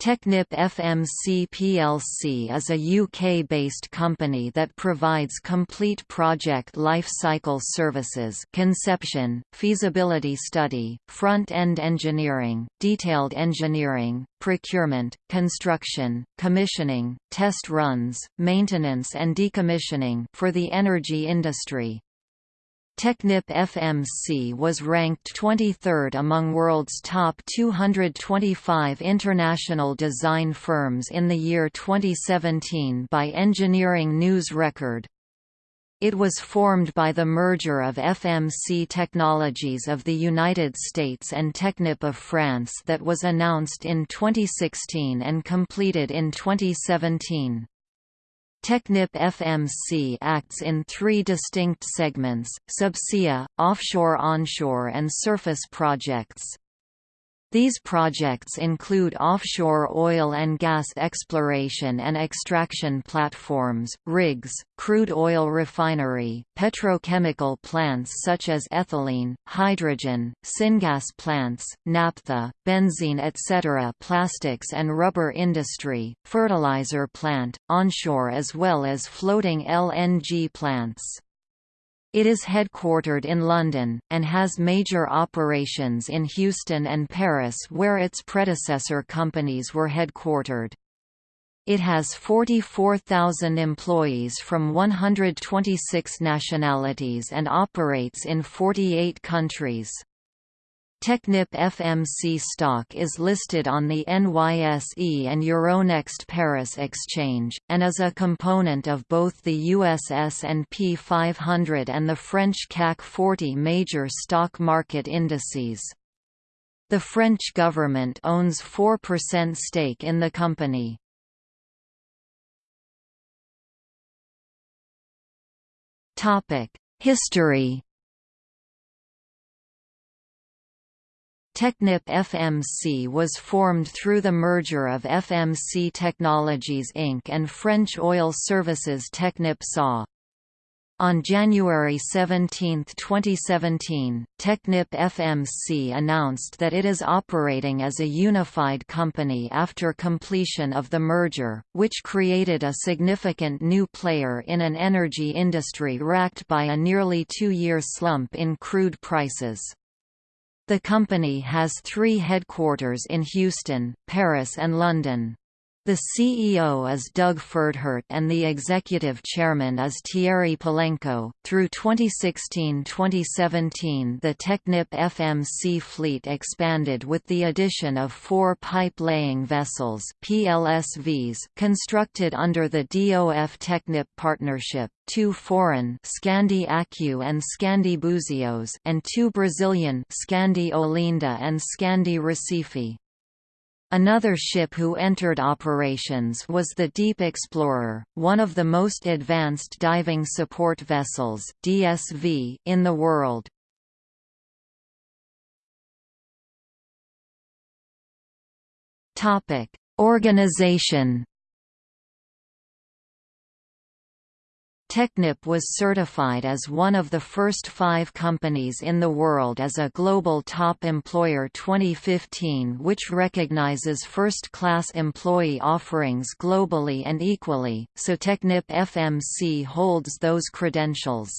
Technip FMC plc is a UK-based company that provides complete project life cycle services conception, feasibility study, front-end engineering, detailed engineering, procurement, construction, commissioning, test runs, maintenance and decommissioning for the energy industry. Technip FMC was ranked 23rd among world's top 225 international design firms in the year 2017 by Engineering News Record. It was formed by the merger of FMC Technologies of the United States and Technip of France that was announced in 2016 and completed in 2017. Technip FMC acts in three distinct segments, subsea, offshore-onshore and surface projects. These projects include offshore oil and gas exploration and extraction platforms, rigs, crude oil refinery, petrochemical plants such as ethylene, hydrogen, syngas plants, naphtha, benzene etc. plastics and rubber industry, fertilizer plant, onshore as well as floating LNG plants. It is headquartered in London, and has major operations in Houston and Paris where its predecessor companies were headquartered. It has 44,000 employees from 126 nationalities and operates in 48 countries. Technip FMC stock is listed on the NYSE and Euronext Paris exchange, and is a component of both the US S&P 500 and the French CAC 40 major stock market indices. The French government owns 4% stake in the company. History Technip FMC was formed through the merger of FMC Technologies Inc. and French oil services Technip SA. On January 17, 2017, Technip FMC announced that it is operating as a unified company after completion of the merger, which created a significant new player in an energy industry racked by a nearly two-year slump in crude prices. The company has three headquarters in Houston, Paris and London. The CEO is Doug Pferdehirt and the executive chairman is Thierry Pilenco. Through 2016-2017, the Technip FMC fleet expanded with the addition of four pipe-laying vessels (PLSVs) constructed under the DOF Technip partnership, two foreign Scandi Acu and Scandi Buzios, and two Brazilian Scandi Olinda and Scandi Recife. Another ship who entered operations was the Deep Explorer, one of the most advanced diving support vessels DSV in the world. Organization Technip was certified as one of the first five companies in the world as a Global Top Employer 2015 which recognizes first-class employee offerings globally and equally, so Technip FMC holds those credentials.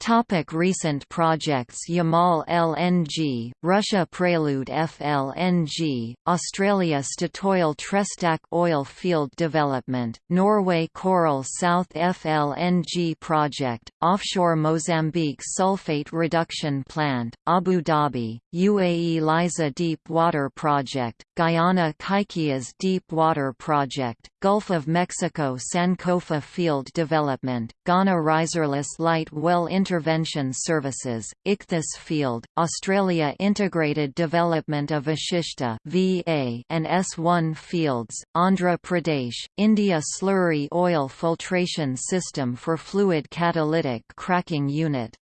Topic recent projects Yamal LNG, Russia Prelude FLNG, Australia Statoil Trestakk oil field development, Norway Coral South FLNG project, offshore Mozambique sulfate reduction plant, Abu Dhabi, UAE Liza deep water project, Guyana Kaikias deep water project, Gulf of Mexico Sankofa field development, Ghana riserless light well Intervention Services, Ichthys Field, Australia Integrated Development of Vashishta VA and S1 Fields, Andhra Pradesh, India Slurry Oil Filtration System for Fluid Catalytic Cracking Unit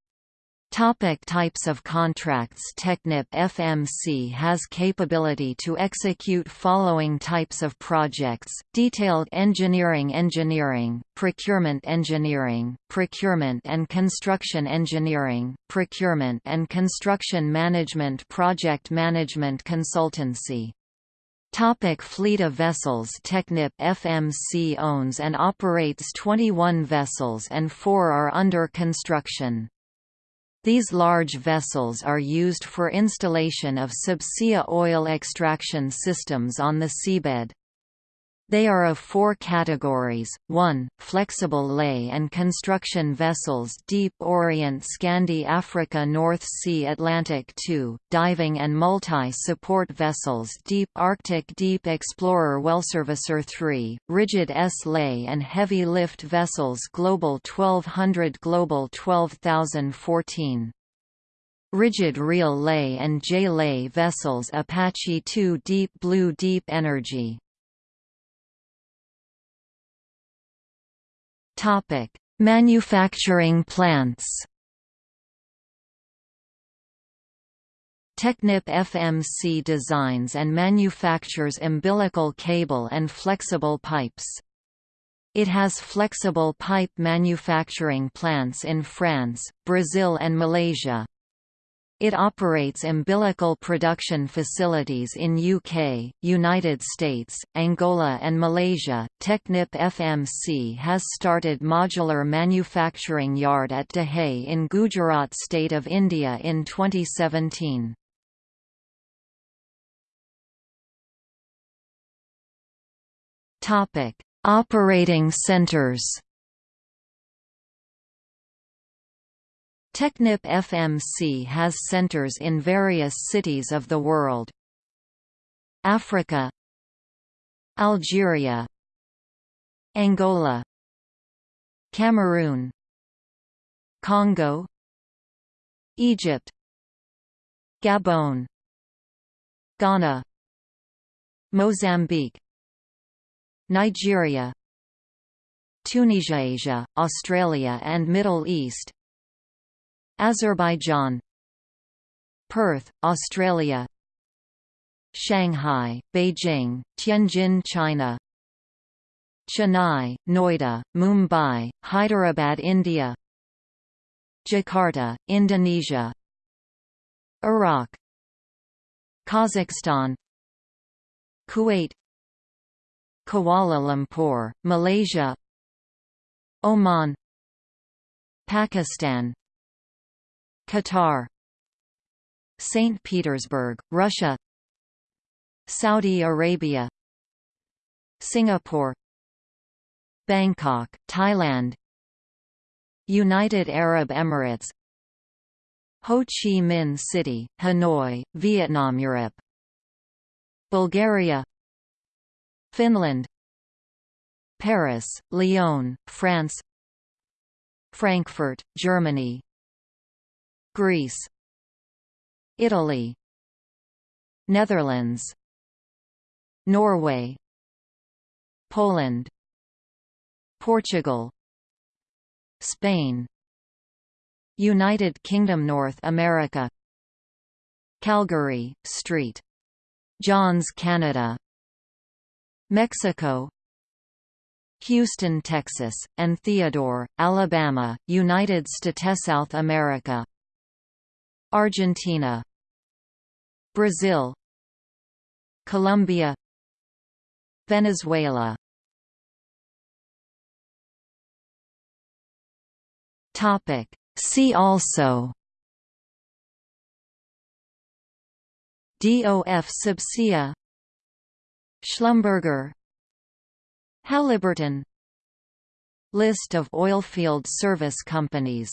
Topic types of contracts Technip FMC has capability to execute following types of projects, detailed engineering engineering, procurement engineering, procurement and construction engineering, procurement and construction management project management consultancy. Topic fleet of vessels Technip FMC owns and operates 21 vessels and four are under construction. These large vessels are used for installation of subsea oil extraction systems on the seabed. They are of four categories, 1, flexible lay and construction vessels Deep Orient Scandi Africa North Sea Atlantic. 2, diving and multi-support vessels Deep Arctic Deep Explorer Wellservicer 3, rigid S-lay and heavy lift vessels Global 1200 Global 12014. Rigid reel lay and J-lay vessels Apache 2 Deep Blue Deep Energy Topic: Manufacturing plants. Technip FMC designs and manufactures umbilical cable and flexible pipes. It has flexible pipe manufacturing plants in France, Brazil and Malaysia. It operates umbilical production facilities in UK, United States, Angola and Malaysia. Technip FMC has started modular manufacturing yard at Dahej in Gujarat state of India in 2017. Topic: Operating centers. Technip FMC has centers in various cities of the world. Africa Algeria Angola Cameroon Congo Egypt Gabon Ghana Mozambique Nigeria Tunisia Asia, Australia and Middle East Azerbaijan Perth, Australia Shanghai, Beijing, Tianjin China Chennai, Noida, Mumbai, Hyderabad India Jakarta, Indonesia Iraq Kazakhstan Kuwait Kuala Lumpur, Malaysia Oman Pakistan Qatar St. Petersburg, Russia Saudi Arabia Singapore Bangkok, Thailand United Arab Emirates Ho Chi Minh City, Hanoi, Vietnam Europe Bulgaria Finland Paris, Lyon, France Frankfurt, Germany Greece Italy Netherlands Norway Poland Portugal Spain United Kingdom North America Calgary, St. John's Canada Mexico Houston, Texas, and Theodore, Alabama, United States South America Argentina Brazil Colombia Venezuela. Topic. See also DOF Subsea Schlumberger Halliburton. List of oilfield service companies